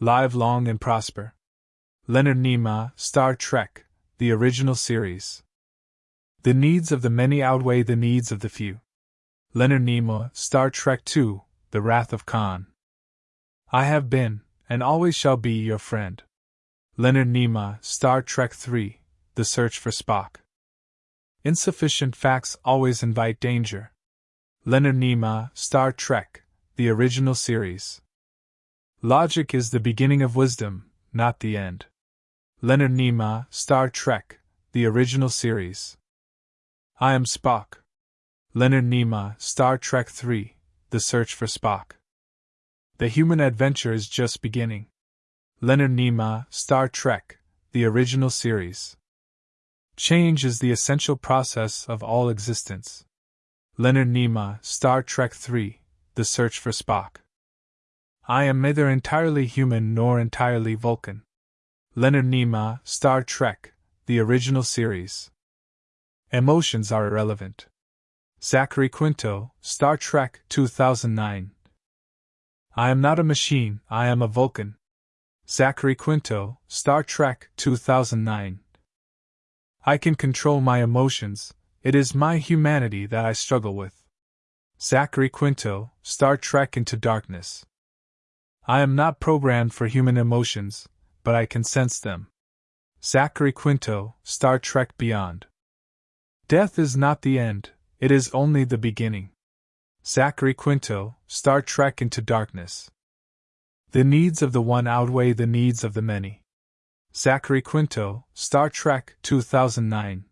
Live long and prosper. Leonard Nimoy, Star Trek, the original series. The needs of the many outweigh the needs of the few. Leonard Nimoy, Star Trek II, The Wrath of Khan. I have been, and always shall be, your friend. Leonard Nimoy, Star Trek III, The Search for Spock. Insufficient facts always invite danger. Leonard Nimoy, Star Trek, the original series. Logic is the beginning of wisdom, not the end. Leonard Nimoy, Star Trek, the original series. I am Spock. Leonard Nimoy, Star Trek III, The Search for Spock. The human adventure is just beginning. Leonard Nimoy, Star Trek, the original series. Change is the essential process of all existence. Leonard Nimoy, Star Trek III, The Search for Spock. I am neither entirely human nor entirely Vulcan. Leonard Nimoy, Star Trek, the original series. Emotions are irrelevant. Zachary Quinto, Star Trek 2009. I am not a machine, I am a Vulcan. Zachary Quinto, Star Trek 2009. I can control my emotions, it is my humanity that I struggle with. Zachary Quinto, Star Trek Into Darkness. I am not programmed for human emotions, but I can sense them. Zachary Quinto, Star Trek Beyond. Death is not the end, it is only the beginning. Zachary Quinto, Star Trek Into Darkness. The needs of the one outweigh the needs of the many. Zachary Quinto, Star Trek 2009.